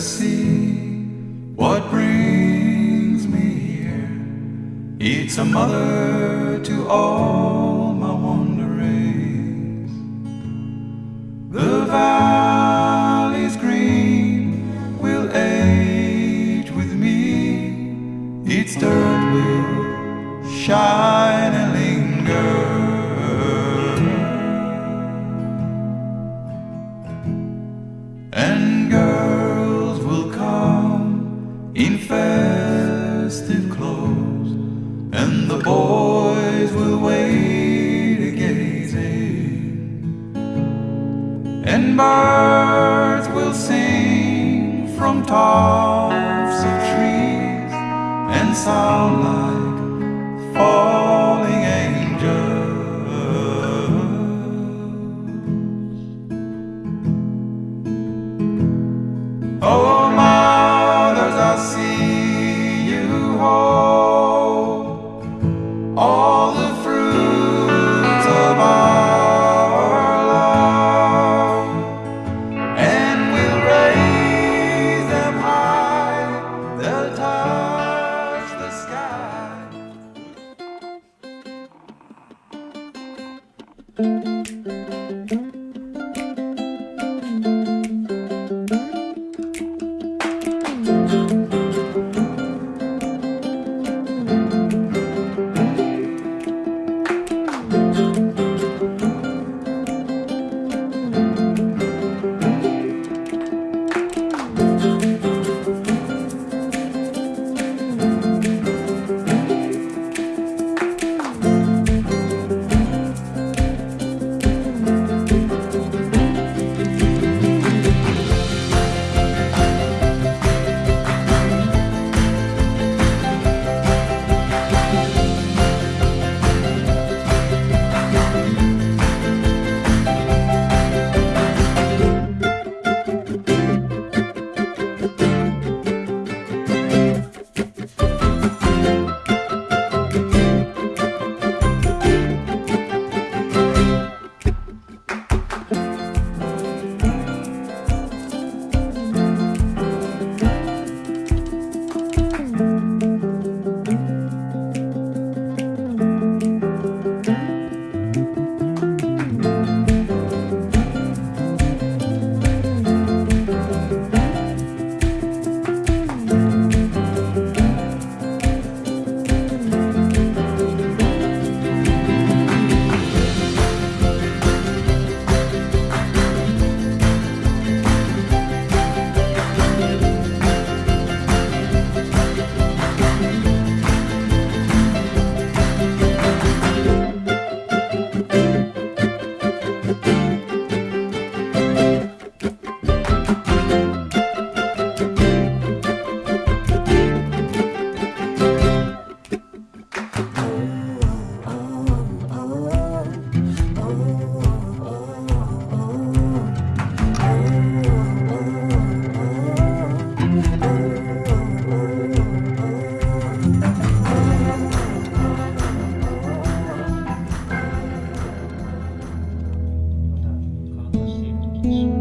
See what brings me here. It's a mother to all festive clothes, and the boys will wait a gazing, and birds will sing from tops of trees and sound like. Thank you.